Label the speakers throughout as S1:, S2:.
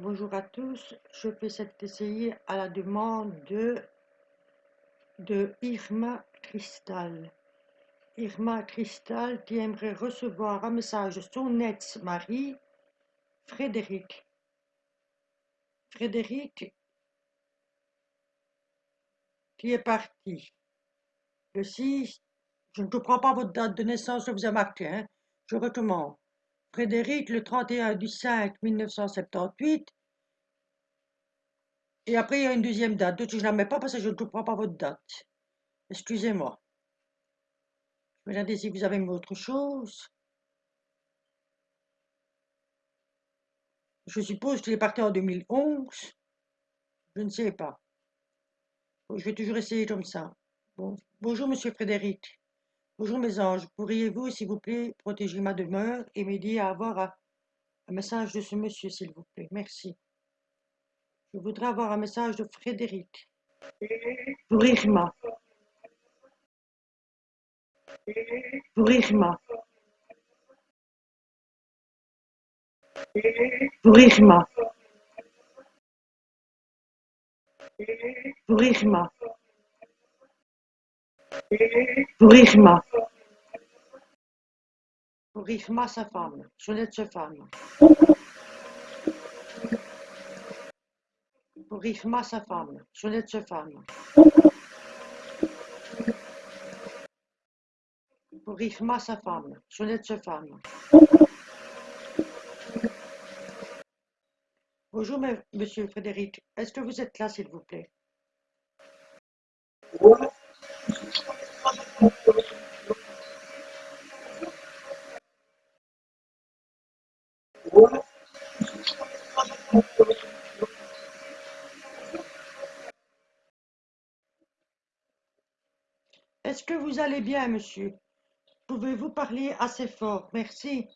S1: Bonjour à tous, je fais cet essai à la demande de, Irma Cristal. Irma Cristal qui aimerait recevoir un message son ex-mari, Frédéric. Frédéric qui est parti le 6, je ne comprends pas votre date de naissance que vous avez marqué, hein. je recommande. Frédéric, le 31 du 5 1978. Et après, il y a une deuxième date. D'autres, je ne la mets pas parce que je ne comprends pas votre date. Excusez-moi. Je vais regarder si vous avez autre chose. Je suppose qu'il est parti en 2011. Je ne sais pas. Je vais toujours essayer comme ça. Bon. Bonjour, monsieur Frédéric. Bonjour mes anges, pourriez-vous, s'il vous plaît, protéger ma demeure et m'aider à avoir un, message de ce monsieur, s'il vous plaît? Merci. Je voudrais avoir un message de Frédéric. Pour Irma. Pour Irma. Pour Irma. Pour Irma. Pour Irma. Pour Irma, sa femme. Jeannette, sa femme. Pour Irma, sa femme. Jeannette, sa femme. Pour Irma, sa femme. Jeannette, sa femme. Bonjour, monsieur Frédéric. Est-ce que vous êtes là, s'il vous plaît? Est-ce que vous allez bien, monsieur? Pouvez-vous parler assez fort? Merci.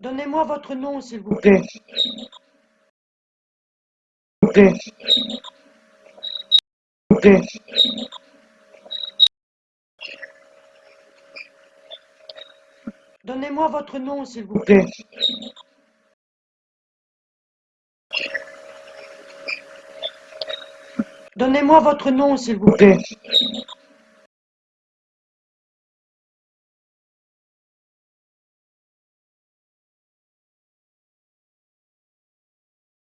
S1: Donnez-moi votre nom, s'il vous plaît. Donnez-moi votre nom, s'il vous plaît. Donnez-moi votre nom, s'il vous plaît.